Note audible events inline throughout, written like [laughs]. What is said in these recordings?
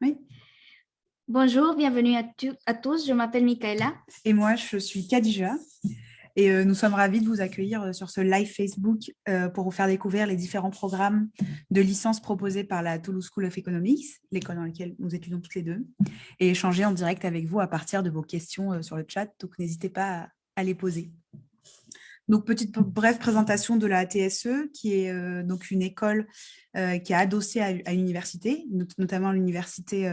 Oui. Bonjour, bienvenue à, à tous. Je m'appelle Michaela. Et moi, je suis Kadija. Et euh, nous sommes ravis de vous accueillir euh, sur ce live Facebook euh, pour vous faire découvrir les différents programmes de licence proposés par la Toulouse School of Economics, l'école dans laquelle nous étudions toutes les deux, et échanger en direct avec vous à partir de vos questions sur le chat. Donc, n'hésitez pas à, les poser. Donc, petite brève présentation de la TSE, qui est donc une école qui est adossée à, une université, notamment l'université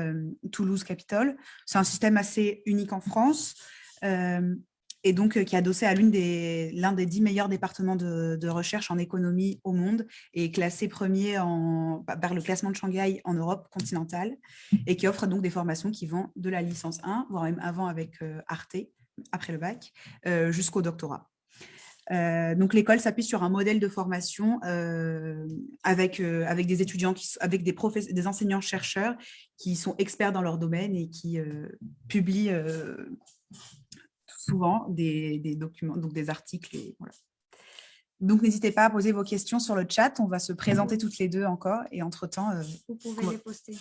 Toulouse Capitole. C'est un système assez unique en France et donc qui est adossé à l'un des, des dix meilleurs départements de, recherche en économie au monde et classé premier bah, par le classement de Shanghai en Europe continentale et qui offre donc des formations qui vont de la licence 1, voire même avant avec Arte, après le bac, jusqu'au doctorat. Donc l'école s'appuie sur un modèle de formation avec, avec des étudiants, qui, avec des, des enseignants-chercheurs qui sont experts dans leur domaine et qui publient souvent des, documents, donc des articles. Et voilà. Donc, n'hésitez pas à poser vos questions sur le chat. On va se présenter toutes les deux encore. Et entre-temps... Euh, Vous pouvez les poster.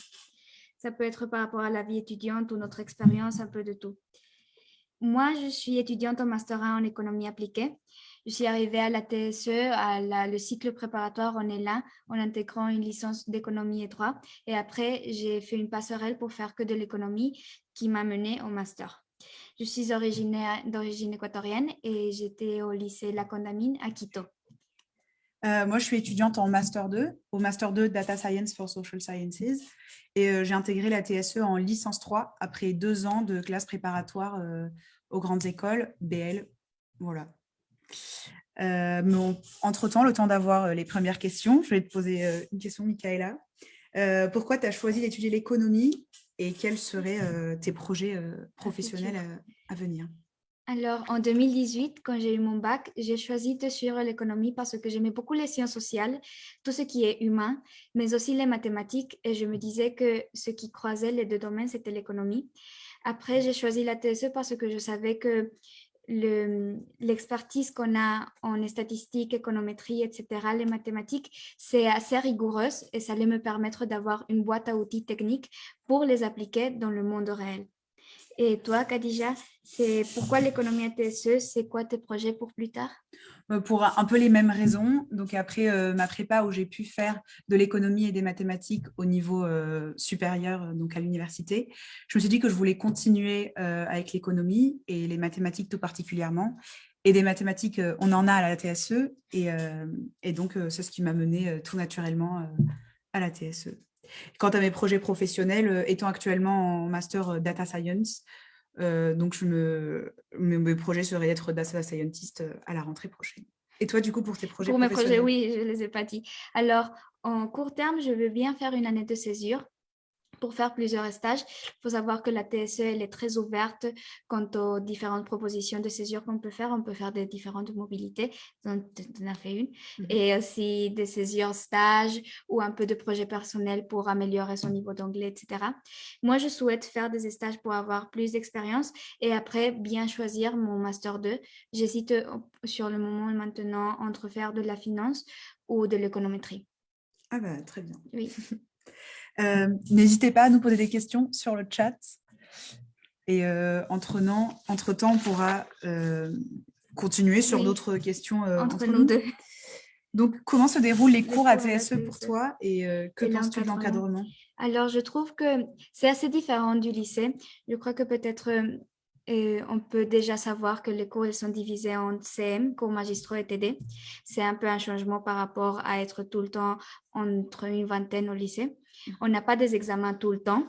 Ça peut être par rapport à la vie étudiante ou notre expérience, un peu de tout. Moi, je suis étudiante en Master 1 en économie appliquée. Je suis arrivée à la TSE, à le cycle préparatoire, est là, en intégrant une licence d'économie et droit. Et après, j'ai fait une passerelle pour faire que de l'économie qui m'a menée au master. Je suis originaire d'origine équatorienne et j'étais au lycée La Condamine à Quito. Euh, moi, je suis étudiante en Master 2, au Master 2 Data Science for Social Sciences. Et euh, j'ai intégré la TSE en licence 3 après deux ans de classe préparatoire euh, aux grandes écoles, BL. Voilà. Entre-temps, le temps d'avoir les premières questions, je vais te poser une question, Michaela. pourquoi tu as choisi d'étudier l'économie et quels seraient euh, tes projets euh, professionnels euh, à, venir? Alors, en 2018, quand j'ai eu mon bac, j'ai choisi de suivre l'économie parce que j'aimais beaucoup les sciences sociales, tout ce qui est humain, mais aussi les mathématiques. Et je me disais que ce qui croisait les deux domaines, c'était l'économie. Après, j'ai choisi la TSE parce que je savais que l'expertise qu'on a en statistiques, économétrie, etc., les mathématiques, c'est assez rigoureuse et ça allait me permettre d'avoir une boîte à outils techniques pour les appliquer dans le monde réel. Et toi, Khadija, c'est pourquoi l'économie TSE C'est quoi tes projets pour plus tard? Euh, Pour un peu les mêmes raisons. Donc après euh, ma prépa où j'ai pu faire de l'économie et des mathématiques au niveau euh, supérieur, donc à l'université, je me suis dit que je voulais continuer avec l'économie et les mathématiques tout particulièrement. Et des mathématiques, on en a à la TSE et, et donc c'est ce qui m'a mené tout naturellement à la TSE. Quant à mes projets professionnels, euh, étant actuellement en master euh, data science, euh, donc je me, mes, projets seraient d'être data scientist à la rentrée prochaine. Et toi, du coup, pour tes projets Pour mes projets, oui, je ne les ai pas dit. Alors, en court terme, je veux bien faire une année de césure pour faire plusieurs stages. Il faut savoir que la TSE, elle est très ouverte quant aux différentes propositions de césure qu'on peut faire. On peut faire des différentes mobilités, on en a fait une, mhm. et aussi des césures stages ou un peu de projet personnel pour améliorer son niveau d'anglais, etc. Moi, je souhaite faire des stages pour avoir plus d'expérience et après bien choisir mon Master 2. J'hésite sur le moment maintenant entre faire de la finance ou de l'économétrie. Ah bah, très bien. Oui. [laughs] Euh, n'hésitez pas à nous poser des questions sur le chat. Et euh, entre-temps, on pourra euh, continuer sur d'autres questions entre, nous deux. Donc, comment se déroulent les, cours, à TSE pour toi et que penses-tu de l'encadrement Alors, je trouve que c'est assez différent du lycée. Je crois que peut-être on peut déjà savoir que les cours ils sont divisés en CM, cours magistraux et TD. C'est un peu un changement par rapport à être tout le temps entre une vingtaine au lycée. On n'a pas des examens tout le temps,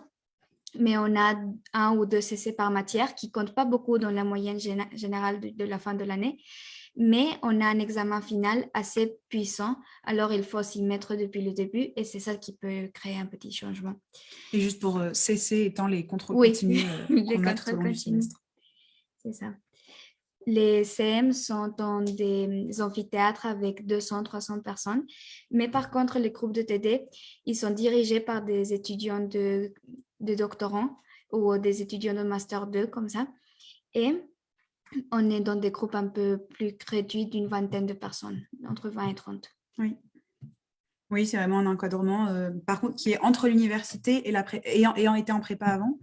mais on a un ou deux CC par matière qui ne comptent pas beaucoup dans la moyenne générale de, la fin de l'année. Mais on a un examen final assez puissant, alors il faut s'y mettre depuis le début et c'est ça qui peut créer un petit changement. Et juste pour euh, CC étant les contrôles continus euh, [laughs] les contrôles C'est ça. Les CM sont dans des amphithéâtres avec 200-300 personnes, mais par contre, les groupes de TD, ils sont dirigés par des étudiants de, doctorants ou des étudiants de Master 2, comme ça. Et on est dans des groupes un peu plus réduits d'une vingtaine de personnes, entre 20 et 30. Oui. Oui, c'est vraiment un encadrement, euh, par contre, qui est entre l'université et la ayant, ayant, été en prépa avant.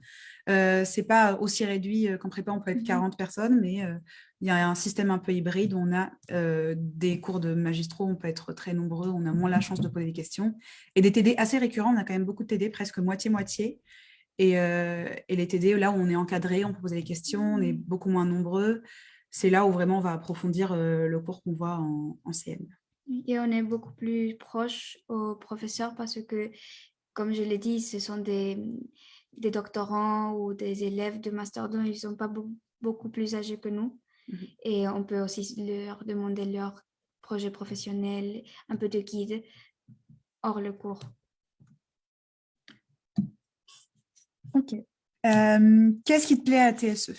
Euh, c'est pas aussi réduit euh, qu'en prépa, on peut être 40 mmh personnes, mais euh, il y a un système un peu hybride où on a des cours de magistraux, on peut être très nombreux, on a moins la chance de poser des questions. Et des TD assez récurrents, on a quand même beaucoup de TD, presque moitié-moitié. Et, les TD, là où on est encadré, on peut poser des questions, on est beaucoup moins nombreux. C'est là où vraiment on va approfondir le cours qu'on voit en, en CM. Et on est beaucoup plus proche aux professeurs parce que, comme je l'ai dit, ce sont des, des, doctorants ou des élèves de Master 2, ils ne sont pas beaucoup plus âgés que nous. Mhm. Et on peut aussi leur demander leur projet professionnel, un peu de guide hors le cours. Ok. Euh, qu'est-ce qui te plaît à TSE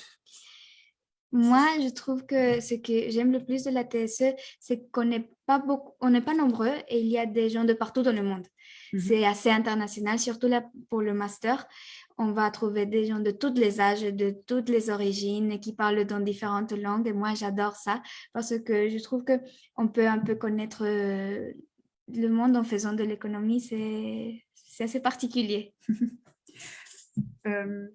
moi, je trouve que ce que j'aime le plus de la TSE, c'est qu'on n'est pas beaucoup, on n'est pas nombreux et il y a des gens de partout dans le monde. Mhm. C'est assez international, surtout là pour le master. On va trouver des gens de tous les âges, de toutes les origines, qui parlent dans différentes langues. Et moi, j'adore ça parce que je trouve que on peut un peu connaître euh, le monde en faisant de l'économie. C'est assez particulier. [laughs] Euh,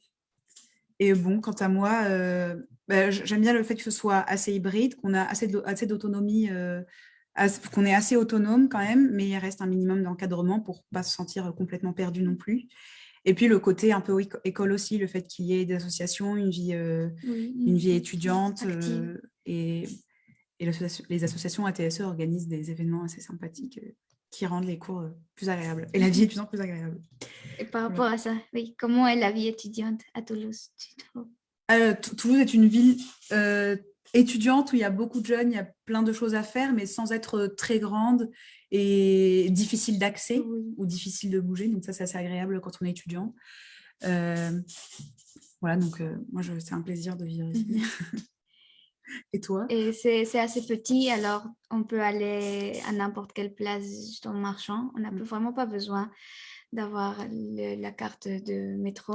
et bon, quant à moi, euh, bah, j'aime bien le fait que ce soit assez hybride, qu'on a assez d'autonomie, qu'on est assez autonome quand même, mais il reste un minimum d'encadrement pour ne pas se sentir complètement perdu non plus. Et puis le côté un peu école aussi, le fait qu'il y ait des associations, une vie, euh, une vie étudiante et, et les associations ATSE organisent des événements assez sympathiques qui rendent les cours plus agréables et la vie étudiante plus agréable. Et par rapport à ça, oui, comment est la vie étudiante à Toulouse euh, Toulouse est une ville euh, étudiante où il y a beaucoup de jeunes, il y a plein de choses à faire, mais sans être très grande et difficile d'accès ou difficile de bouger. Donc ça, c'est assez agréable quand on est étudiant. Euh, voilà, donc moi, c'est un plaisir de vivre ici. Mhm. [laughs] Et toi? Et c'est assez petit, alors on peut aller à n'importe quelle place en marchant. On n'a mm. vraiment pas besoin d'avoir la carte de métro.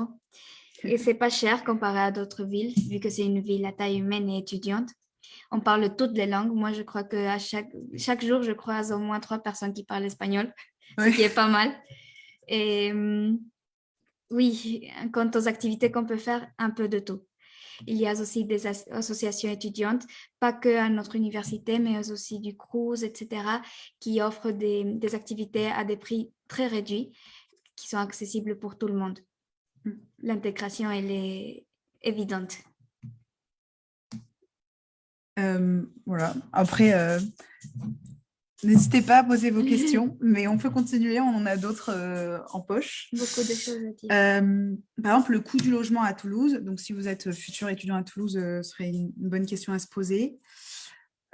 Et c'est pas cher comparé à d'autres villes, vu que c'est une ville à taille humaine et étudiante. On parle toutes les langues. Moi, je crois que à chaque, chaque jour, je croise au moins trois personnes qui parlent espagnol, ce qui est pas mal. Et hum, oui, quant aux activités qu'on peut faire, un peu de tout. Il y a aussi des associations étudiantes, pas que à notre université, mais aussi du CRUZ, etc., qui offrent des, des activités à des prix très réduits, qui sont accessibles pour tout le monde. L'intégration, elle est évidente. Euh, voilà. Après, euh, N'hésitez pas à poser vos questions, [laughs] mais on peut continuer, on en a d'autres euh, en poche. Beaucoup de choses à dire. Par exemple, le coût du logement à Toulouse. Donc, si vous êtes futur étudiant à Toulouse, ce serait une bonne question à se poser.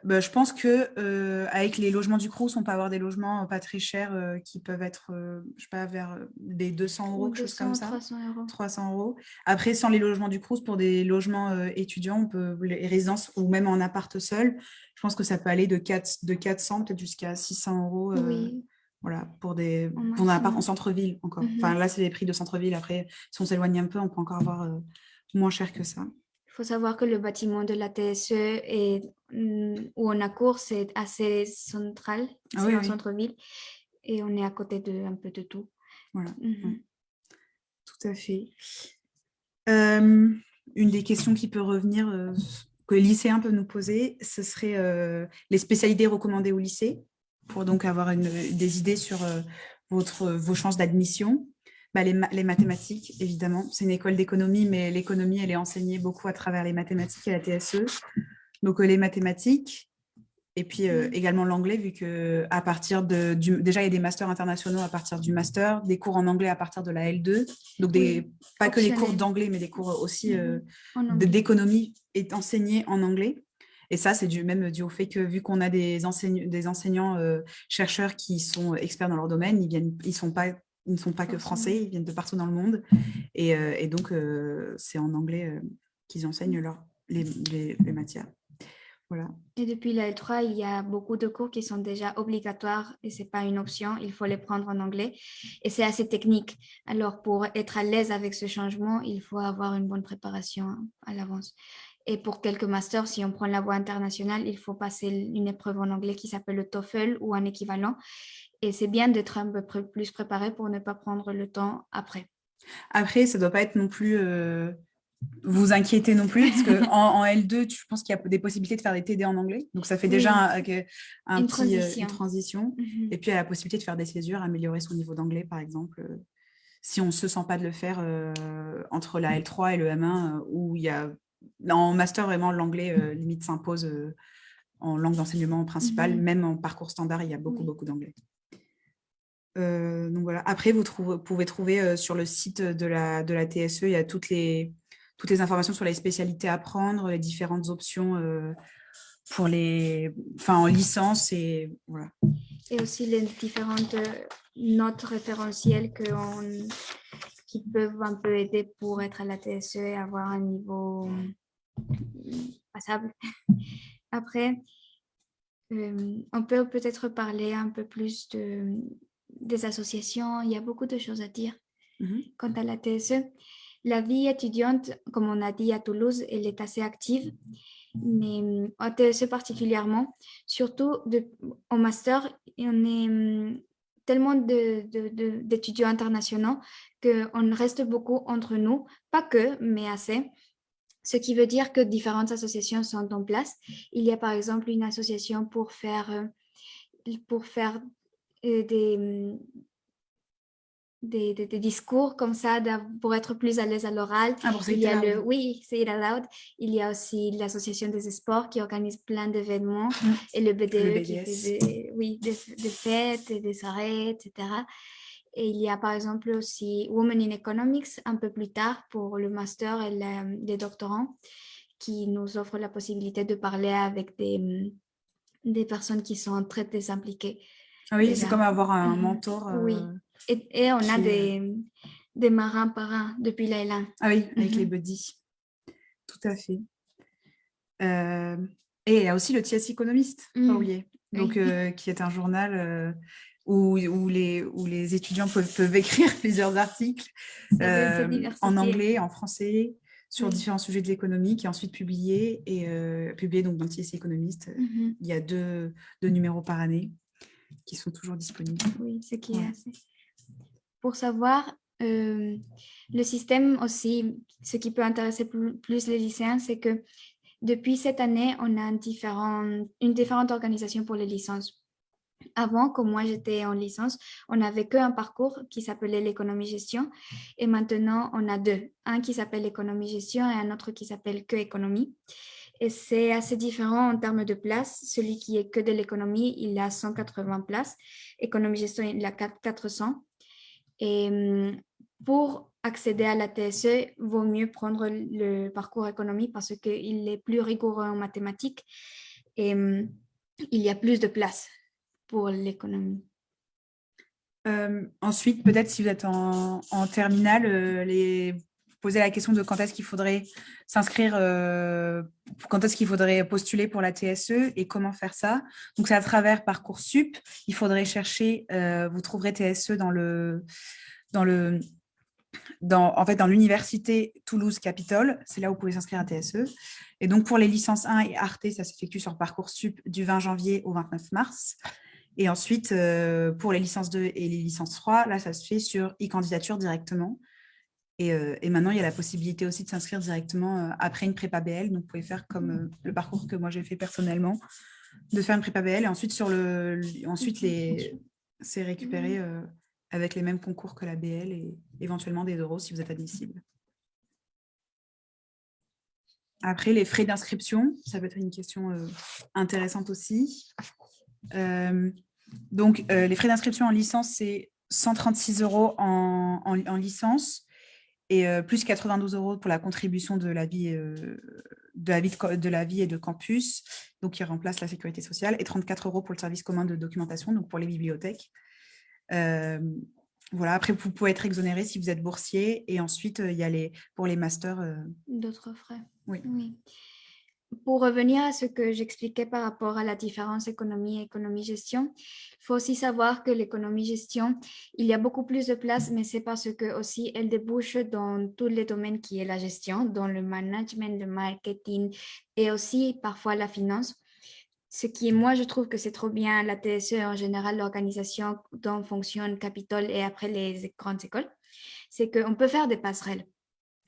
Bah, je pense que euh, avec les logements du Crous, on peut avoir des logements pas très chers euh, qui peuvent être, euh, je sais pas, vers des 200 euros, quelque chose comme ça. 300 euros. 300 euros. Après, sans les logements du Crous, pour des logements étudiants, on peut, les résidences ou même en appart seul, je pense que ça peut aller de, 4, de 400 peut-être jusqu'à 600 euros. oui. Voilà, pour des pour un appart en centre-ville encore. Enfin, mhm. là, c'est les prix de centre-ville. Après, si on s'éloigne un peu, on peut encore avoir moins cher que ça. Il faut savoir que le bâtiment de la TSE est, mm, où on a cours, c'est assez central, ah c'est en centre-ville, et on est à côté de un peu de tout. Voilà. Mhm. Tout à fait. Euh, une des questions qui peut revenir, euh, que les lycéens peuvent nous poser, ce serait euh, les spécialités recommandées au lycée, pour donc avoir une, des idées sur votre, vos chances d'admission. Bah, les, mathématiques, évidemment. C'est une école d'économie, mais l'économie, elle est enseignée beaucoup à travers les mathématiques et la TSE. Donc, euh, les mathématiques, et puis euh, mmh. également l'anglais, vu que à partir de, du, déjà, il y a des masters internationaux à partir du master, des cours en anglais à partir de la L2. Donc, des, pas que les cours d'anglais, mais des cours aussi euh, mmh. d'économie est enseigné en anglais. Et ça, c'est dû, même dû au fait que vu qu'on a des, des enseignants chercheurs qui sont experts dans leur domaine, ils ne ils sont pas ils ne sont pas que français, ils viennent de partout dans le monde. Et, euh, donc, euh, c'est en anglais euh, qu'ils enseignent leur, les, matières. Voilà. Et depuis la L3, il y a beaucoup de cours qui sont déjà obligatoires et ce n'est pas une option, il faut les prendre en anglais. Et c'est assez technique. Alors, pour être à l'aise avec ce changement, il faut avoir une bonne préparation à l'avance. Et pour quelques masters, si on prend la voie internationale, il faut passer une épreuve en anglais qui s'appelle le TOEFL ou un équivalent. Et c'est bien d'être un peu plus préparé pour ne pas prendre le temps après. Après, ça ne doit pas être non plus euh, vous inquiéter non plus, parce qu'en [laughs] en, L2, je pense qu'il y a des possibilités de faire des TD en anglais? Donc, ça fait déjà un, une, petit, euh, transition. Mhm. Et puis, il y a la possibilité de faire des césures, améliorer son niveau d'anglais, par exemple. Euh, si on ne se sent pas de le faire entre la L3 et le M1, où il y a en master, vraiment, l'anglais euh, limite s'impose euh, en langue d'enseignement principale. Mhm. Même en parcours standard, il y a beaucoup, beaucoup d'anglais. Euh, donc voilà. Après, vous, pouvez trouver sur le site de la, de la TSE, il y a toutes les, toutes les informations sur les spécialités à prendre, les différentes options pour les, en licence et voilà. Et aussi les différentes notes référentielles qui peuvent un peu aider pour être à la TSE et avoir un niveau passable. [laughs] Après, euh, on peut peut-être parler un peu plus de, des associations. Il y a beaucoup de choses à dire quant à la TSE. La vie étudiante, comme on a dit à Toulouse, elle est assez active, mais en TSE particulièrement, surtout de, au master, on est tellement d'étudiants internationaux qu'on reste beaucoup entre nous, pas que, mais assez. Ce qui veut dire que différentes associations sont en place. Il y a par exemple une association pour faire, euh, pour faire euh, des, des, des, discours comme ça pour être plus à l'aise à l'oral. Ah, il y a le, oui, c'est It Aloud. Il y a aussi l'association des sports qui organise plein d'événements mm. et le BDE qui fait des, oui, des, fêtes et des soirées, etc. Et il y a par exemple aussi Women in Economics un peu plus tard pour le master et les doctorants qui nous offre la possibilité de parler avec des, des personnes qui sont très désimpliquées. Ah oui, c'est comme avoir un mm-hmm. mentor. Oui. Euh, et, on a des, des marins parrains depuis Laïla. Ah oui, avec les mhm. buddies. Tout à fait. Euh, et il y a aussi le TS Économiste, pas mhm. Donc, euh, [laughs] qui est un journal euh, où, où, les, où les étudiants peuvent, peuvent écrire [laughs] plusieurs articles en anglais, en français, sur différents sujets de l'économie, qui est ensuite publié, et publié donc, dans TS Économiste. Mhm. Il y a deux, deux, numéros par année qui sont toujours disponibles. Oui, ce qui est assez pour savoir euh, le système aussi, ce qui peut intéresser plus, les lycéens, c'est que depuis cette année, on a un différent, une différente organisation pour les licences. Avant, comme moi j'étais en licence, on n'avait qu'un parcours qui s'appelait l'économie-gestion et maintenant on a deux, un qui s'appelle l'économie-gestion et un autre qui s'appelle que économie. Et c'est assez différent en termes de places. Celui qui est que de l'économie, il a 180 places. Économie-gestion, il a 400. Et hum, pour accéder à la TSE, vaut mieux prendre le parcours économie parce qu'il est plus rigoureux en mathématiques et hum, il y a plus de place pour l'économie. Euh, ensuite, peut-être si vous êtes en, terminale, euh, les, poser la question de quand est-ce qu'il faudrait s'inscrire, euh, quand est-ce qu'il faudrait postuler pour la TSE et comment faire ça. Donc, c'est à travers Parcoursup. Il faudrait chercher, euh, vous trouverez TSE dans le, dans le, dans, en fait, dans l'université Toulouse Capitole. C'est là où vous pouvez s'inscrire à TSE. Et donc, pour les licences 1 et Arte, ça s'effectue sur Parcoursup du 20 janvier au 29 mars. Et ensuite, euh, pour les licences 2 et les licences 3, là, ça se fait sur e-candidature directement. Euh, et, maintenant, il y a la possibilité aussi de s'inscrire directement euh, après une prépa BL. Donc, vous pouvez faire comme euh, le parcours que moi j'ai fait personnellement, de faire une prépa BL et ensuite, sur le, ensuite les, c'est récupéré avec les mêmes concours que la BL et éventuellement des euros si vous êtes admissible. Après, les frais d'inscription, ça peut être une question intéressante aussi. donc, les frais d'inscription en licence, c'est 136 euros en, en licence et euh, plus 92 euros pour la contribution de la vie, euh, de, la vie de, la vie et de campus, donc qui remplace la sécurité sociale, et 34 euros pour le service commun de documentation, donc pour les bibliothèques. Euh, voilà, après, vous pouvez être exonéré si vous êtes boursier, et ensuite, il y a les, pour les masters... D'autres frais. Oui. oui. Pour revenir à ce que j'expliquais par rapport à la différence économie et économie-gestion, il faut aussi savoir que l'économie-gestion, il y a beaucoup plus de place, mais c'est parce que aussi elle débouche dans tous les domaines qui est la gestion, dans le management, le marketing et aussi parfois la finance. Ce qui, moi, je trouve que c'est trop bien la TSE en général, l'organisation dont fonctionne Capitole et après les grandes écoles, c'est qu'on peut faire des passerelles.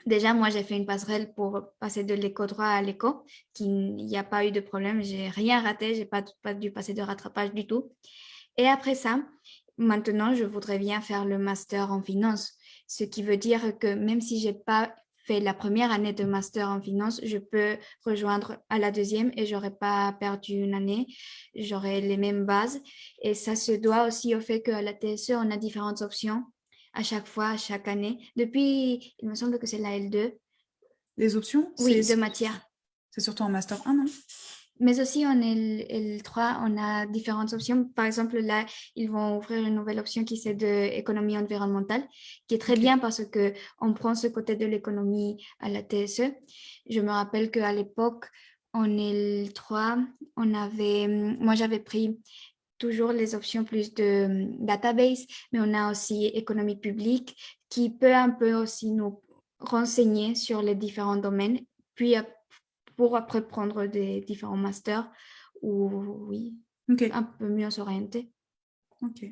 Déjà, moi, j'ai fait une passerelle pour passer de l'éco droit à l'éco, qu'il n'y a pas eu de problème, j'ai rien raté, j'ai pas, pas dû passer de rattrapage du tout. Et après ça, maintenant, je voudrais bien faire le master en finance, ce qui veut dire que même si j'ai pas fait la première année de master en finance, je peux rejoindre à la deuxième et j'aurais pas perdu une année, j'aurai les mêmes bases. Et ça se doit aussi au fait qu'à la TSE, on a différentes options à chaque fois, chaque année. Depuis, il me semble que c'est la L2. Les options Oui, de matière. C'est surtout en Master 1, non? Mais aussi en L3, on a différentes options. Par exemple, là, ils vont ouvrir une nouvelle option qui c'est de économie environnementale, qui est très bien parce que on prend ce côté de l'économie à la TSE. Je me rappelle qu'à l'époque, en L3, on avait, moi j'avais pris toujours les options plus de hum, database, mais on a aussi économie publique qui peut un peu aussi nous renseigner sur les différents domaines, puis pour après prendre des différents masters ou oui, un peu mieux s'orienter. Ok.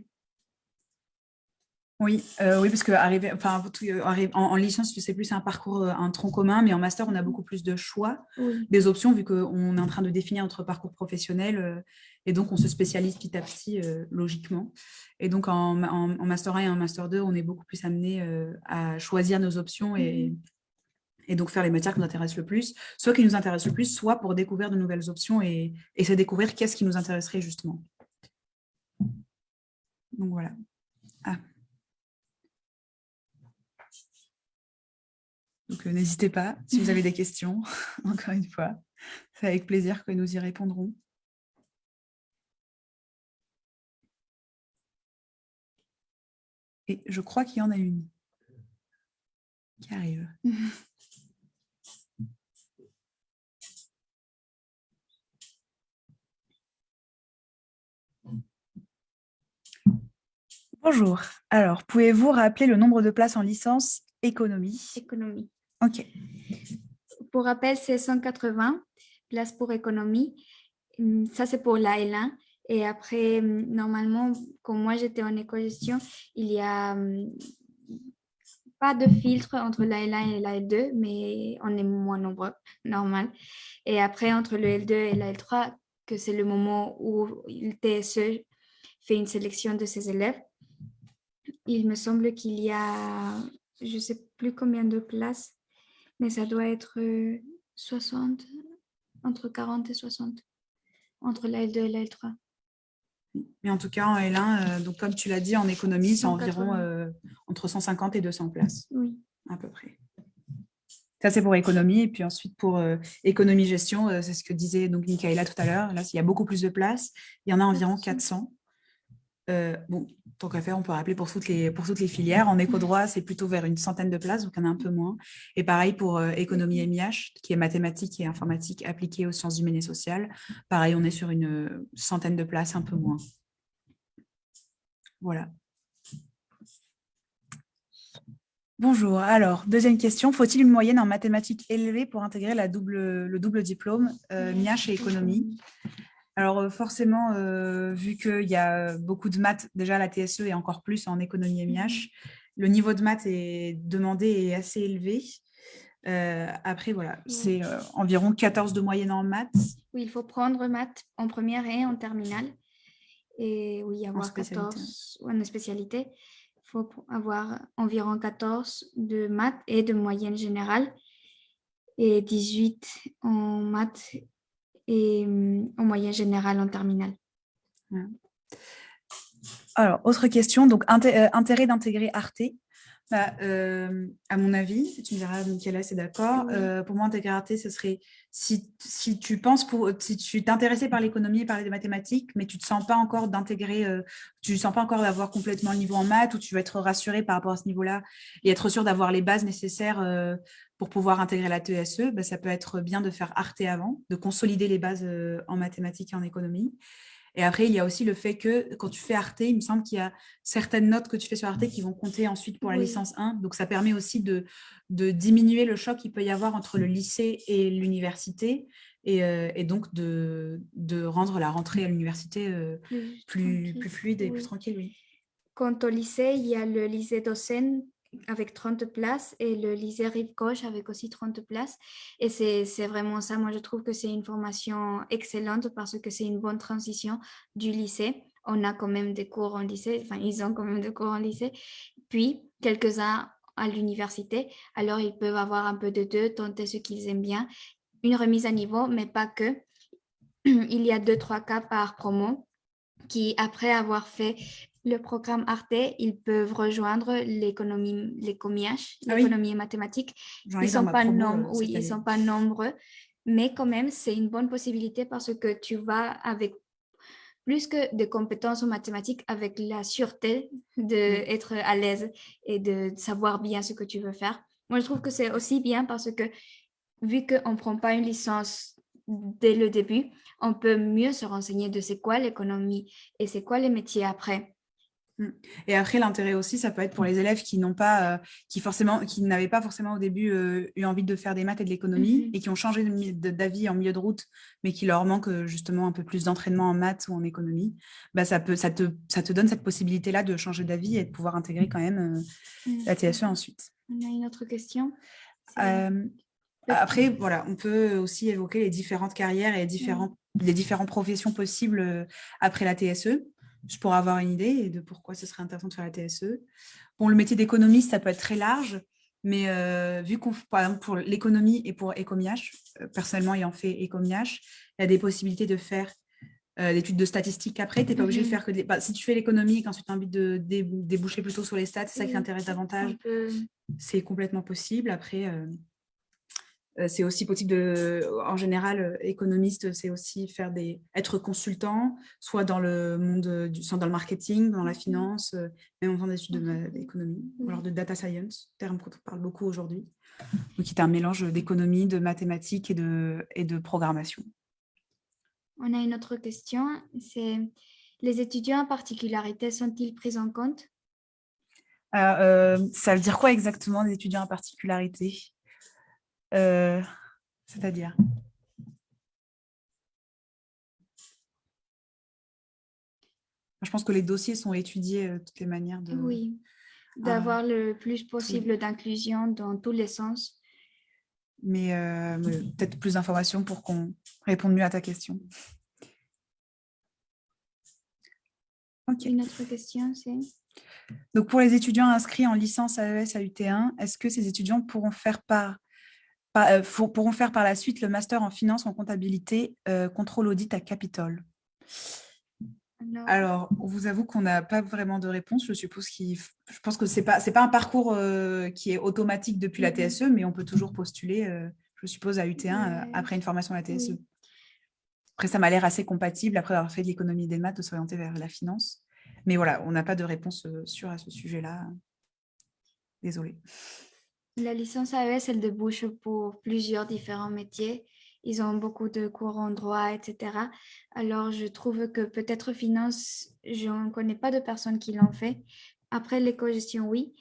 Oui, euh, oui, parce que arriver, enfin, euh, en, en, licence, sais plus, c'est un parcours, euh, un tronc commun, mais en master, on a beaucoup plus de choix, des options, vu qu'on est en train de définir notre parcours professionnel, et donc on se spécialise petit à petit, logiquement. Et donc, en, master 1 et en master 2, on est beaucoup plus amené à choisir nos options et, mmh. et, donc faire les matières qui nous intéressent le plus, soit qui nous intéressent le plus, soit pour découvrir de nouvelles options et, et se découvrir qu'est-ce qui nous intéresserait justement. Donc voilà. Ah. Donc, euh, n'hésitez pas si vous avez des questions, [laughs] encore une fois. C'est avec plaisir que nous y répondrons. Et je crois qu'il y en a une qui arrive. Bonjour. Alors, pouvez-vous rappeler le nombre de places en licence économie? Économie. OK. Pour rappel, c'est 180 places pour économie. Hum, ça, c'est pour la L1. Et après, hum, normalement, comme moi, j'étais en éco-gestion, il y a hum, pas de filtre entre la L1 et la L2, mais on est moins nombreux, normal. Et après, entre le L2 et la L3, que c'est le moment où le TSE fait une sélection de ses élèves, il me semble qu'il y a, je sais plus combien de places, mais ça doit être 60, euh, entre 40 et 60, entre la L2 et la L3. Mais en tout cas, en L1, euh, donc comme tu l'as dit, en économie, c'est environ euh, entre 150 et 200 places. Oui. À peu près. Ça, c'est pour économie. Et puis ensuite, pour économie-gestion, c'est ce que disait donc Michaela tout à l'heure. Là, il y a beaucoup plus de places. Il y en a environ 400. Euh, bon, tant qu'à faire, on peut rappeler pour toutes les, pour toutes les filières. En éco-droit, [laughs] c'est plutôt vers une centaine de places, donc en a un peu moins. Et pareil pour euh, économie MIH, qui est mathématiques et informatique appliquée aux sciences humaines et sociales. Pareil, on est sur une euh, centaine de places, un peu moins. Voilà. Bonjour. Alors, deuxième question. Faut-il une moyenne en mathématiques élevée pour intégrer la double, le double diplôme MIH et économie? Alors euh, forcément, euh, vu qu'il y a beaucoup de maths, déjà la TSE et encore plus en économie MIH, mhm. le niveau de maths est demandé et assez élevé. Euh, après, voilà, c'est environ 14 de moyenne en maths. Oui, il faut prendre maths en première et en terminale. Et oui, avoir en 14 en spécialité. Il faut avoir environ 14 de maths et de moyenne générale et 18 en maths et mm, en moyenne générale en terminale. Alors, autre question, donc euh, intérêt d'intégrer Arte. Bah, euh, à mon avis, tu me diras, Michaela, c'est d'accord. Euh, pour moi, intégrité, ce serait si, si tu penses pour, si tu t'intéressais par l'économie et par les mathématiques, mais tu ne te sens pas encore d'intégrer, euh, tu ne sens pas encore d'avoir complètement le niveau en maths, ou tu veux être rassuré par rapport à ce niveau-là et être sûr d'avoir les bases nécessaires pour pouvoir intégrer la TSE, bah, ça peut être bien de faire Arte avant, de consolider les bases en mathématiques et en économie. Et après, il y a aussi le fait que quand tu fais Arte, il me semble qu'il y a certaines notes que tu fais sur Arte qui vont compter ensuite pour la licence 1. Donc, ça permet aussi de, de diminuer le choc qu'il peut y avoir entre le lycée et l'université et, euh, donc de, de, rendre la rentrée à l'université euh, plus, plus, fluide et plus tranquille. Oui. Quant au lycée, il y a le lycée d'Ocène avec 30 places et le lycée Rive Gauche avec aussi 30 places. Et c'est vraiment ça. Moi, je trouve que c'est une formation excellente parce que c'est une bonne transition du lycée. On a quand même des cours en lycée, enfin, ils ont quand même des cours en lycée. Puis, quelques-uns à l'université. Alors, ils peuvent avoir un peu de deux, tenter ce qu'ils aiment bien. Une remise à niveau, mais pas que. [clears throat] Il y a deux, trois cas par promo qui, après avoir fait le programme Arte, ils peuvent rejoindre l'économie l'écomiage, ah l'économie mathématique. Ils sont pas euh, oui, ils sont pas nombreux, mais quand même c'est une bonne possibilité parce que tu vas avec plus que des compétences en mathématiques, avec la sûreté d'être à l'aise et de savoir bien ce que tu veux faire. Moi, je trouve que c'est aussi bien parce que vu qu'on ne prend pas une licence dès le début, on peut mieux se renseigner de c'est quoi l'économie et c'est quoi les métiers après. Mmh. Et après, l'intérêt aussi, ça peut être pour les élèves qui n'ont pas, euh, qui forcément, qui n'avaient pas forcément au début euh, eu envie de faire des maths et de l'économie mmh et qui ont changé d'avis en milieu de route, mais qui leur manque euh, justement un peu plus d'entraînement en maths ou en économie. Bah, ça, peut, ça, te, ça te donne cette possibilité-là de changer d'avis et de pouvoir intégrer quand même mmh. la TSE ensuite. On a une autre question. après, voilà, on peut aussi évoquer les différentes carrières et les, différents, les différentes professions possibles après la TSE juste pour avoir une idée de pourquoi ce serait intéressant de faire la TSE. Bon, le métier d'économiste, ça peut être très large, mais euh, vu qu'on, par exemple, pour l'économie et pour Ecomiach, euh, personnellement ayant fait Ecomiach, il y a des possibilités de faire euh, des études de statistiques après. Tu n'es pas obligé de mm-hmm. faire que des... Bah, si tu fais l'économie et qu'ensuite tu as envie de déboucher plutôt sur les stats, c'est ça qui t'intéresse davantage, c'est complètement possible. Après, euh, c'est aussi possible de, en général, euh, économiste, c'est aussi faire des, être consultant, soit dans le monde du, soit dans le marketing, dans la mmh finance, euh, même en faisant des études d'économie, ou alors de data science, terme qu'on parle beaucoup aujourd'hui. Qui est un mélange d'économie, de mathématiques et de, et de programmation. On a une autre question, c'est les étudiants en particularité sont-ils pris en compte? Ça veut dire quoi exactement, les étudiants en particularité? Euh, c'est-à-dire Je pense que les dossiers sont étudiés de toutes les manières. De, oui, d'avoir le plus possible d'inclusion dans tous les sens. Mais, euh, peut-être plus d'informations pour qu'on réponde mieux à ta question. Une autre question, c'est? Donc, pour les étudiants inscrits en licence AES à UT1, est-ce que ces étudiants pourront faire part euh, pourront faire par la suite le master en finance, en comptabilité, euh, contrôle audit à Capitole alors, on vous avoue qu'on n'a pas vraiment de réponse. Je suppose qu'il, je pense que c'est pas, c'est pas un parcours euh, qui est automatique depuis la TSE, mais on peut toujours postuler, je suppose, à UT1 après une formation à la TSE. Après, ça m'a l'air assez compatible après avoir fait de l'économie des maths de s'orienter vers la finance. Mais voilà, on n'a pas de réponse sûre à ce sujet-là. Désolée. La licence AES, elle débouche pour plusieurs différents métiers. Ils ont beaucoup de cours en droit, etc. Alors, je trouve que peut-être finance, je ne connais pas de personnes qui l'ont fait. Après, l'éco-gestion, oui.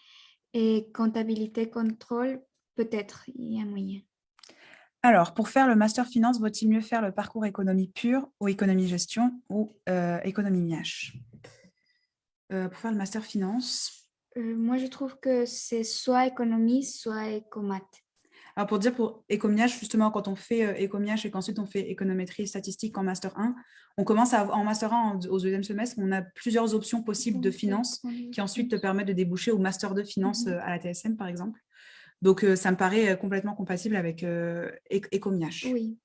Et comptabilité, contrôle, peut-être, il y a moyen. Alors, pour faire le master finance, vaut-il mieux faire le parcours économie pure ou économie gestion ou euh, économie MIH euh, Pour faire le master finance, euh, moi, je trouve que c'est soit économie, soit écomat. Alors, pour dire pour écomiage, justement, quand on fait euh, écomiage et qu'ensuite on fait économétrie statistique en Master 1, on commence à, en Master 1, au deuxième semestre, on a plusieurs options possibles de finance qui ensuite te permettent de déboucher au Master de finance mhm. euh, à la TSM, par exemple. Donc, ça me paraît complètement compatible avec écomiage. Oui.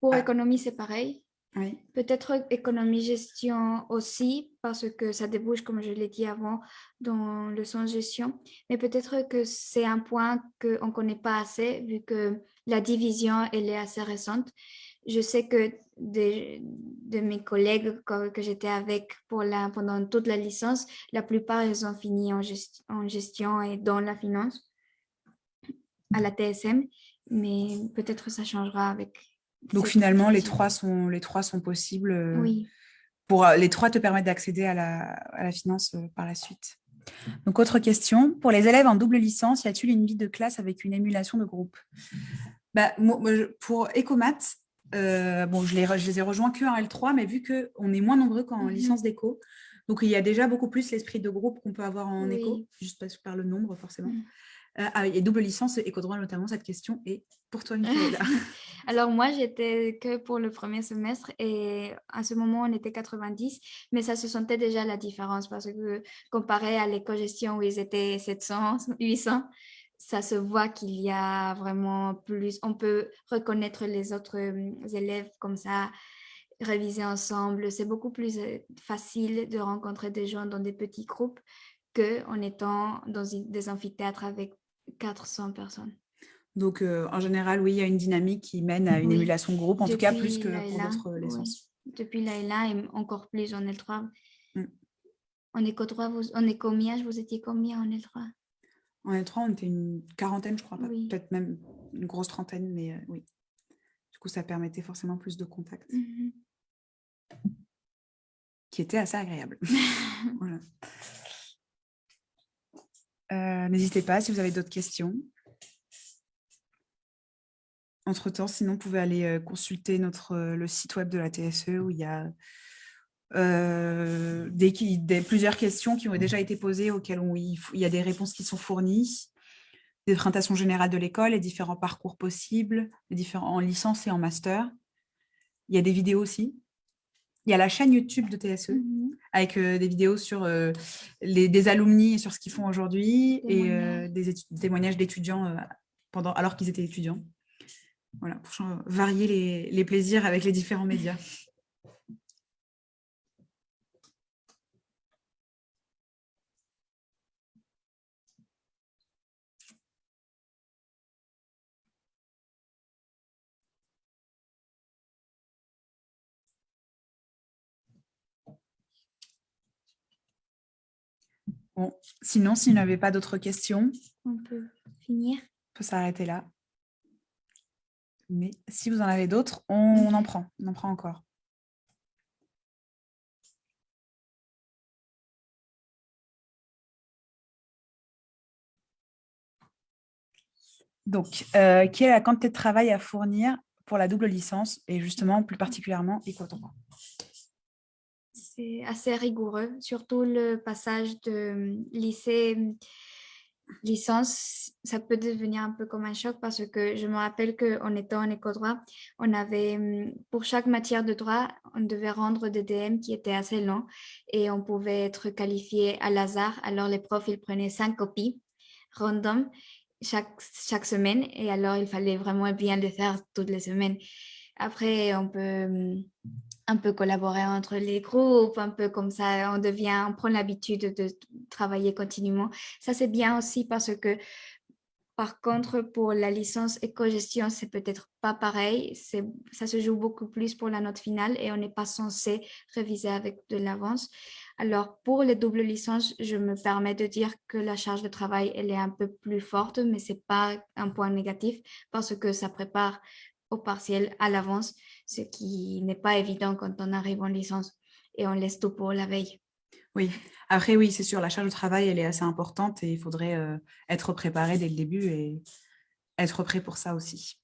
Pour ah. économie, c'est pareil. Oui. Peut-être économie-gestion aussi, parce que ça débouche, comme je l'ai dit avant, dans le sens gestion. Mais peut-être que c'est un point qu'on ne connaît pas assez, vu que la division, elle est assez récente. Je sais que de, mes collègues que, j'étais avec pour la, pendant toute la licence, la plupart, ils ont fini en, en gestion et dans la finance à la TSM, mais peut-être ça changera avec donc finalement, les trois, sont, les trois sont possibles. Euh, oui. Pour, euh, les trois te permettent d'accéder à la, à la, finance euh, par la suite. Donc, autre question. Pour les élèves en double licence, y a-t-il une vie de classe avec une émulation de groupe? Bah, Pour Ecomat, bon, je les, je les ai rejoints que en L3, mais vu qu'on est moins nombreux qu'en mhm. licence d'éco, donc il y a déjà beaucoup plus l'esprit de groupe qu'on peut avoir en éco, juste par le nombre forcément. Mhm. Euh, ah, et double licence éco-droit notamment, cette question est pour toi, Michaela. [laughs] Alors moi, j'étais que pour le premier semestre et à ce moment, on était 90, mais ça se sentait déjà la différence parce que comparé à l'éco-gestion où ils étaient 700, 800, ça se voit qu'il y a vraiment plus, on peut reconnaître les autres euh, élèves comme ça, réviser ensemble. C'est beaucoup plus euh, facile de rencontrer des gens dans des petits groupes qu'en étant dans des amphithéâtres avec 400 personnes. Donc, euh, en général, oui, il y a une dynamique qui mène à une émulation de groupe, en tout cas plus que pour d'autres licences. Depuis l'AELA et encore plus en L3. Mm. En éco 3, vous, en vous étiez combien en L3 En L3, on était une quarantaine, je crois, peut-être même une grosse trentaine, mais euh, oui. Du coup, ça permettait forcément plus de contacts. Mm-hmm. Qui était assez agréable. [laughs] voilà. Euh, n'hésitez pas si vous avez d'autres questions. Entre-temps, sinon, vous pouvez aller euh, consulter notre, euh, le site web de la TSE où il y a plusieurs questions qui ont déjà été posées, auxquelles il, y a des réponses qui sont fournies, des présentations générales de l'école, les différents parcours possibles, les différents en licence et en master. Il y a des vidéos aussi. Il y a la chaîne YouTube de TSE mmh avec euh, des vidéos sur euh, les, des alumni et sur ce qu'ils font aujourd'hui et euh, des, témoignages d'étudiants pendant alors qu'ils étaient étudiants. Voilà, pour varier les, les plaisirs avec les différents médias. [laughs] Bon, sinon, s'il n'y avait pas d'autres questions, on peut finir. On peut s'arrêter là. Mais si vous en avez d'autres, on, en prend. On en prend encore. Donc, euh, quelle est la quantité de travail à fournir pour la double licence et justement plus particulièrement équatorien c'est assez rigoureux, surtout le passage de lycée licence, ça peut devenir un peu comme un choc parce que je me rappelle qu'en étant en éco-droit, on avait, pour chaque matière de droit, on devait rendre des DM qui étaient assez longs et on pouvait être qualifié à hasard. Alors les profs, ils prenaient cinq copies random chaque, chaque semaine et alors il fallait vraiment bien le faire toutes les semaines. Après, on peut un peu collaborer entre les groupes, un peu comme ça, on devient, on prend l'habitude de travailler continuellement. Ça, c'est bien aussi parce que, par contre, pour la licence éco-gestion, c'est peut-être pas pareil. Ça se joue beaucoup plus pour la note finale et on n'est pas censé réviser avec de l'avance. Alors, pour les doubles licences, je me permets de dire que la charge de travail, elle est un peu plus forte, mais c'est pas un point négatif parce que ça prépare au partiel à l'avance, ce qui n'est pas évident quand on arrive en licence et on laisse tout pour la veille. Oui, après oui, c'est sûr, la charge de travail, elle est assez importante et il faudrait euh, être préparé dès le début et être prêt pour ça aussi.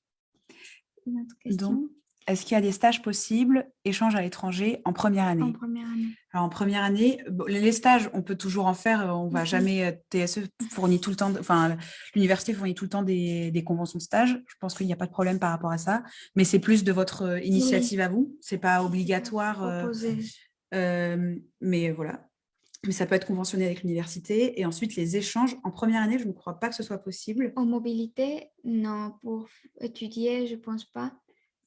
Une autre question? Est-ce qu'il y a des stages possibles, échanges à l'étranger en première année? En première année. Alors, en première année, les stages, on peut toujours en faire. Euh, on va jamais, euh, TSE fournit tout le temps, enfin, l'université fournit tout le temps des, conventions de stage. Je pense qu'il n'y a pas de problème par rapport à ça. Mais c'est plus de votre euh, initiative à vous. Ce n'est pas obligatoire. mais voilà. Mais ça peut être conventionné avec l'université. Et ensuite, les échanges en première année, je ne crois pas que ce soit possible. En mobilité, non. Pour étudier, je ne pense pas.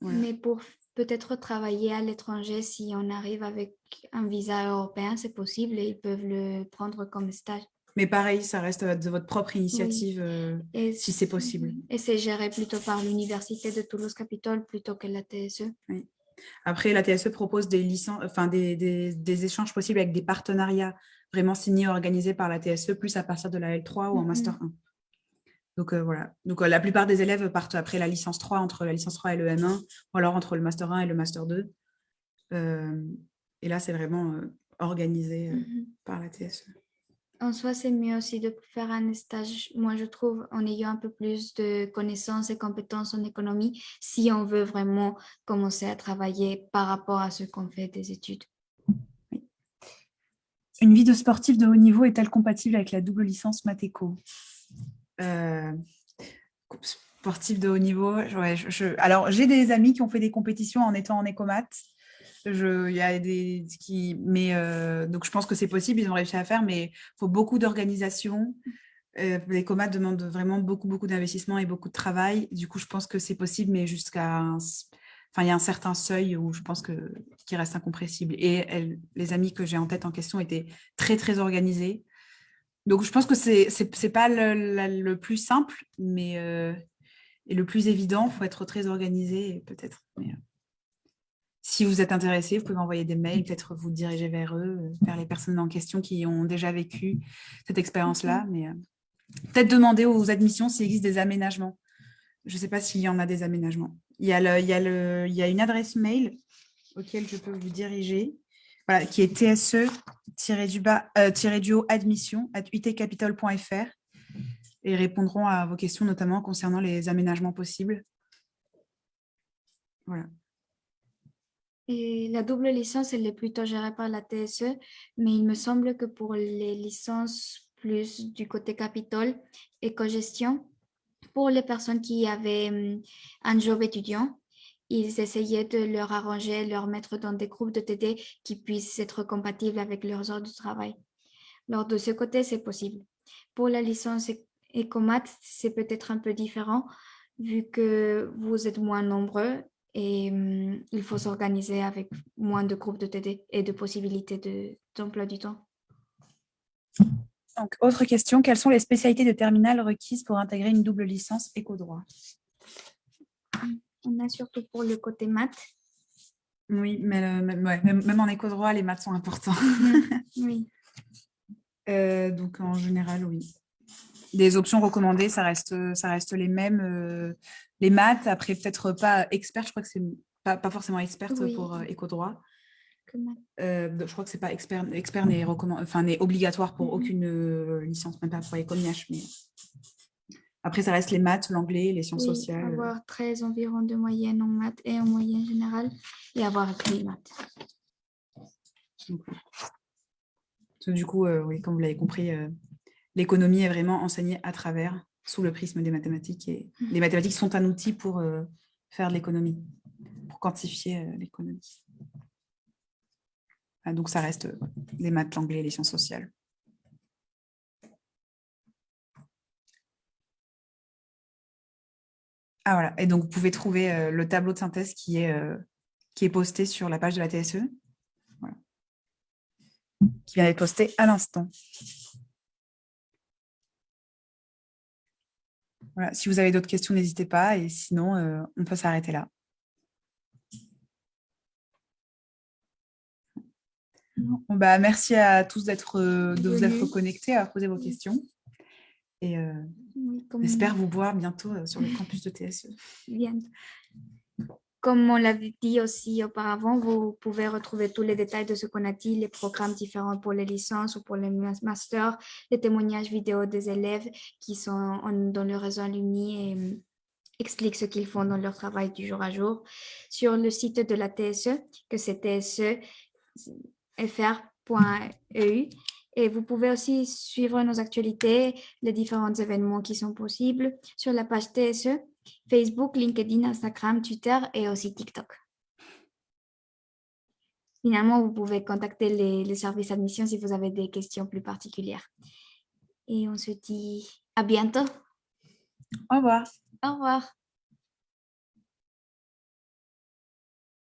Mais pour peut-être travailler à l'étranger si on arrive avec un visa européen, c'est possible et ils peuvent le prendre comme stage. Mais pareil, ça reste de votre propre initiative euh, si c'est possible. Et c'est géré plutôt par l'Université de Toulouse-Capitole plutôt que la TSE. Après, la TSE propose des, licences, enfin, des, des, échanges possibles avec des partenariats vraiment signés, organisés par la TSE, plus à partir de la L3 ou en Master 1. Donc euh, voilà, donc euh, la plupart des élèves partent après la licence 3, entre la licence 3 et le M1, ou alors entre le Master 1 et le Master 2. et là, c'est vraiment organisé mm-hmm. par la TSE en soi, c'est mieux aussi de faire un stage, moi je trouve, en ayant un peu plus de connaissances et compétences en économie, si on veut vraiment commencer à travailler par rapport à ce qu'on fait des études. Une vie de sportif de haut niveau est-elle compatible avec la double licence Matéco euh, Sportif de haut niveau, alors j'ai des amis qui ont fait des compétitions en étant en écomat. Je, y a des qui, mais euh, donc je pense que c'est possible, ils ont réussi à faire, mais il faut beaucoup d'organisation. Euh, les demandent vraiment beaucoup, beaucoup d'investissement et beaucoup de travail. Du coup, je pense que c'est possible, mais jusqu'à Enfin, il y a un certain seuil où je pense que qui reste incompressible. Et les amis que j'ai en tête en question étaient très, très organisés. Donc, je pense que ce n'est pas le, plus simple, mais euh, et le plus évident. Il faut être très organisé, peut-être. Mais, si vous êtes intéressé, vous pouvez envoyer des mails, peut-être vous diriger vers eux, euh, vers les personnes en question qui ont déjà vécu cette expérience-là. Mais euh, peut-être demander aux admissions s'il existe des aménagements. Je ne sais pas s'il y en a des aménagements. Il y a, il, y a le, il y a une adresse mail auquel je peux vous diriger, qui est tse-admission at utcapital.fr et répondront à vos questions, notamment concernant les aménagements possibles. Voilà la double licence, elle est plutôt gérée par la TSE, mais il me semble que pour les licences plus du côté Capitole, éco-gestion, pour les personnes qui avaient hum, un job étudiant, ils essayaient de leur arranger, leur mettre dans des groupes de TD qui puissent être compatibles avec leurs heures de travail. Alors, de ce côté, c'est possible. Pour la licence Ecomat, c'est peut-être un peu différent vu que vous êtes moins nombreux et mmh, il faut s'organiser avec moins de groupes de TD et de possibilités d'emploi du temps. Donc, autre question, quelles sont les spécialités de terminale requises pour intégrer une double licence éco-droit? On a surtout pour le côté maths. Oui, mais euh, même, en éco-droit, les maths sont importants. oui. [laughs] Euh, donc, en général, oui. Les options recommandées, ça reste, ça reste les mêmes. Euh, les maths, après peut-être pas expert, je crois que c'est pas, pas, forcément experte pour euh, éco-droit. Euh, je crois que c'est pas expert, expert n'est enfin, obligatoire pour mm-hmm. aucune euh, licence, même pas pour éco-NIH. Mais... Après, ça reste les maths, l'anglais, les sciences sociales. Avoir 13 environ de moyenne en maths et en moyenne générale et avoir les maths. Du coup, oui, comme vous l'avez compris, l'économie est vraiment enseignée à travers sous le prisme des mathématiques. Et mmh. les mathématiques sont un outil pour euh, faire de l'économie, pour quantifier euh, l'économie. Ah, donc, ça reste euh, les maths, l'anglais et les sciences sociales. Ah voilà, et donc vous pouvez trouver le tableau de synthèse qui est, qui est posté sur la page de la TSE, qui vient d'être posté à l'instant. si vous avez d'autres questions, n'hésitez pas. Et sinon, euh, on peut s'arrêter là. bah, merci à tous d'être euh, de vous être connectés, à poser vos questions. Et euh, j'espère vous voir bientôt sur le campus de TSE. [laughs] Bien. Comme on l'avait dit aussi auparavant, vous pouvez retrouver tous les détails de ce qu'on a dit, les programmes différents pour les licences ou pour les masters, les témoignages vidéo des élèves qui sont dans le réseau alumni et hum, expliquent ce qu'ils font dans leur travail du jour à jour sur le site de la TSE, que c'est tsefr.eu. Et vous pouvez aussi suivre nos actualités, les différents événements qui sont possibles sur la page TSE Facebook, LinkedIn, Instagram, Twitter et aussi TikTok. Finalement, vous pouvez contacter les, les services admission si vous avez des questions plus particulières. Et on se dit à bientôt. Au revoir. Au revoir.